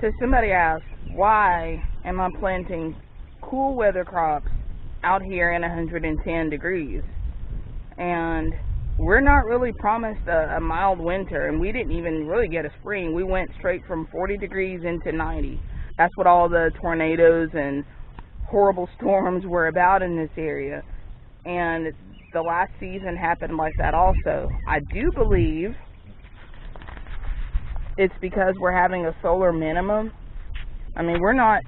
So somebody asked, why am I planting cool weather crops out here in 110 degrees? And we're not really promised a, a mild winter, and we didn't even really get a spring. We went straight from 40 degrees into 90. That's what all the tornadoes and horrible storms were about in this area. And the last season happened like that also. I do believe it's because we're having a solar minimum. I mean, we're not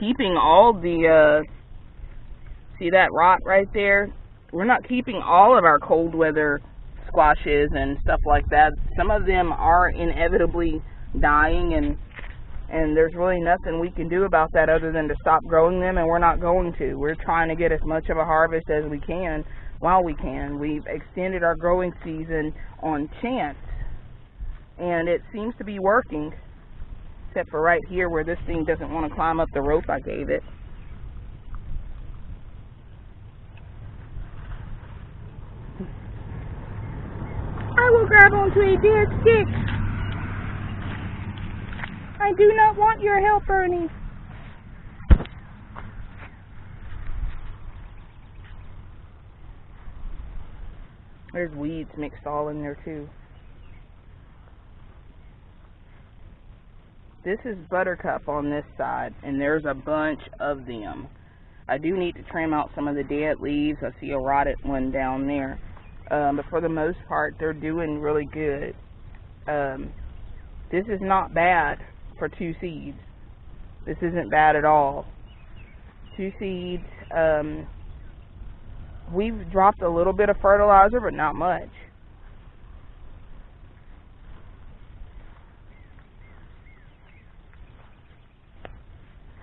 keeping all the, uh, see that rot right there? We're not keeping all of our cold weather squashes and stuff like that. Some of them are inevitably dying and and there's really nothing we can do about that other than to stop growing them and we're not going to. We're trying to get as much of a harvest as we can while we can. We've extended our growing season on chance and it seems to be working except for right here where this thing doesn't want to climb up the rope I gave it. I will grab onto a dead stick. I do not want your help, Ernie. There's weeds mixed all in there too. This is buttercup on this side, and there's a bunch of them. I do need to trim out some of the dead leaves. I see a rotted one down there. Um, but for the most part, they're doing really good. Um, this is not bad for two seeds. This isn't bad at all. Two seeds. Um, we've dropped a little bit of fertilizer, but not much.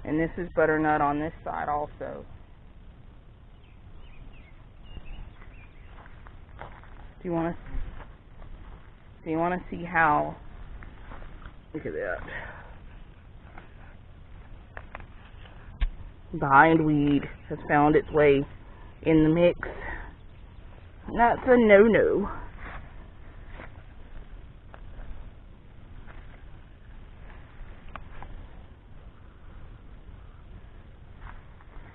And this is butternut on this side also. Do you want to do you want to see how? Look at that. Bindweed has found its way in the mix. That's a no-no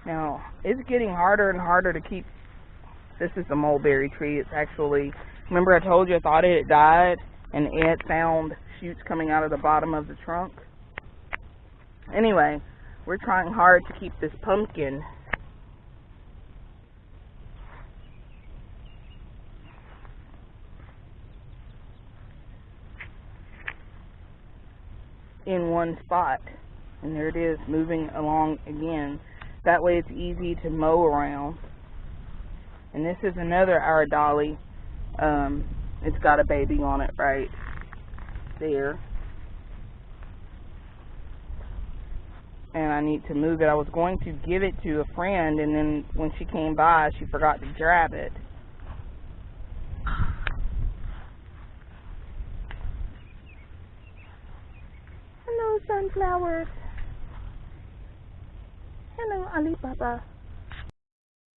Now, it's getting harder and harder to keep. This is a mulberry tree. It's actually, remember I told you I thought it had died and it found shoots coming out of the bottom of the trunk? Anyway, we're trying hard to keep this pumpkin in one spot. And there it is, moving along again. That way it's easy to mow around. And this is another our dolly. Um, it's got a baby on it right there. And I need to move it. I was going to give it to a friend, and then when she came by, she forgot to grab it. Hello, sunflowers. Hello, Alibaba.